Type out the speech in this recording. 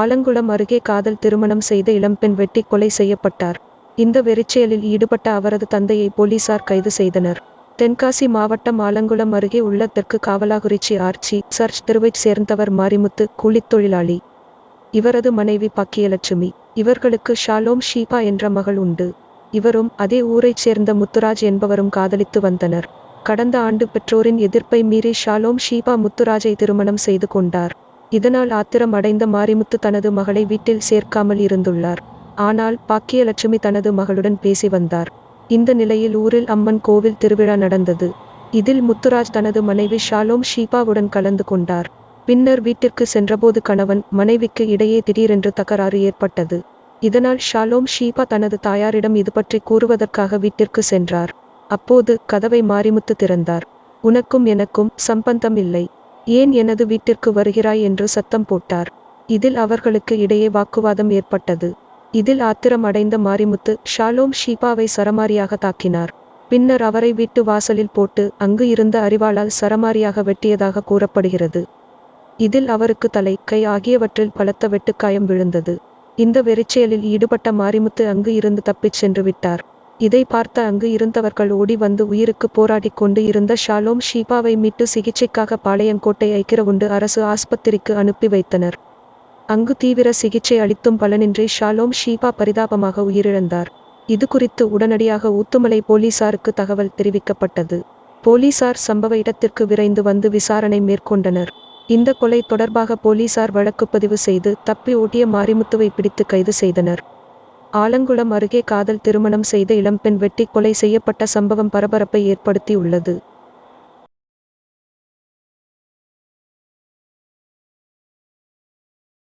ஆலங்குளம் அருகே காதல் திருமணம் செய்த இளம்பெண் வெட்டி கொலை செய்யப்பட்டார். இந்த வெறிச்செயலில் ஈடுபட்ட அவரது தந்தையை போலீசார் கைது செய்தனர். தென்காசி மாவட்டம் ஆலங்குளம் அருகே உள்ள தெற்கு காவலாகுறிச்சி ஆர்ச்சி சர்ச் தெருவைச் சேர்ந்தவர் மாரிமுத்து கூலித் தொழிலாளி. இவரது மனைவி பாக்கியலட்சுமி. இவர்களுக்கு ஷாலோம் ஷீபா என்ற மகள் உண்டு. இவரும் அதே ஊரைச் சேர்ந்த முத்துராஜ் என்பவரும் காதலித்து வந்தனர். கடந்த ஆண்டு பெற்றோரின் எதிர்ப்பை மீறி ஷாலோம் ஷீபா முத்துராஜை திருமணம் செய்து கொண்டார். இதனால் ஆத்திரம் அடைந்த மாரிமுத்து தனது மகளை வீட்டில் சேர்க்காமல் இருந்துள்ளார். ஆனால் பாக்கியலட்சுமி தனது மகளுடன் பேசி வந்தார். இந்த நிலையில் ஊரில் அம்மன் கோவில் திருவிழா நடந்தது. இதில் முத்துராஜ் தனது மனைவி ஷாலோம் ஷீபாவுடன் கலந்து கொண்டார். பின்னர் வீட்டிற்கு சென்றபோது கணவன் மனைவிக்கு இடையே திடீரென்று தகராறு ஏற்பட்டது. இதனால் ஷாலோம் ஷீபா தனது தாயாரிடம் இது பற்றி கூறுவதற்காக வீட்டிற்கு சென்றார். அப்போது கதவை மாரிமுத்து திறந்தார். உனக்கும் எனக்கும் சம்பந்தம் இல்லை. ஏன் எனது வீட்டிற்கு வருகிறாய் என்று சத்தம் போட்டார். இதில் அவர்களுக்கு இடையே வாக்குவாதம் ஏற்பட்டது. இதில் ஆத்திரம் அடைந்த மாரிமுத்து ஷாலோம் ஷீபாவை சரமாரியாக தாக்கினார். பின்னர் அவரை வீட்டு வாசலில் போட்டு அங்கு இருந்த அறிவாளால் சரமாரியாக வெட்டியதாக கூறப்படுகிறது. இதில் அவருக்கு தலை கை ஆகியவற்றில் பலத்த வெட்டுக்காயம் விழுந்தது. இந்த வெறிச்செயலில் ஈடுபட்ட மாரிமுத்து அங்கு இருந்து தப்பிச் சென்று விட்டார். இதை பார்த்த அங்கு இருந்தவர்கள் ஓடி வந்து உயிருக்கு போராடிக் கொண்டு இருந்த ஷாலோம் ஷீபாவை மீட்டு சிகிச்சைக்காக பாளையங்கோட்டை ஐக்கிரவுண்டு அரசு ஆஸ்பத்திரிக்கு அனுப்பி வைத்தனர். அங்கு தீவிர சிகிச்சை அளித்தும் பலனின்றி ஷாலோம் ஷீபா பரிதாபமாக உயிரிழந்தார். இது குறித்து உடனடியாக ஊத்துமலை போலீசாருக்கு தகவல் தெரிவிக்கப்பட்டது. போலீசார் சம்பவ இடத்திற்கு விரைந்து வந்து விசாரணை மேற்கொண்டனர். இந்த கொலை தொடர்பாக போலீசார் வழக்கு பதிவு செய்து தப்பி ஓட்டிய மாரிமுத்துவை பிடித்து கைது செய்தனர். ஆலங்குளம் அருகே காதல் திருமணம் செய்த இளம்பெண் வெட்டி கொலை செய்யப்பட்ட சம்பவம் பரபரப்பை ஏற்படுத்தியுள்ளது.